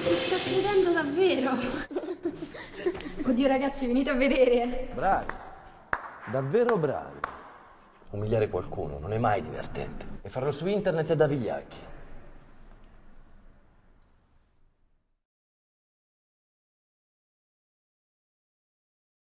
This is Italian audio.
Ci sto credendo davvero! Oddio ragazzi, venite a vedere! Bravi! Davvero bravi! Umiliare qualcuno non è mai divertente. E farlo su internet è da vigliacchi.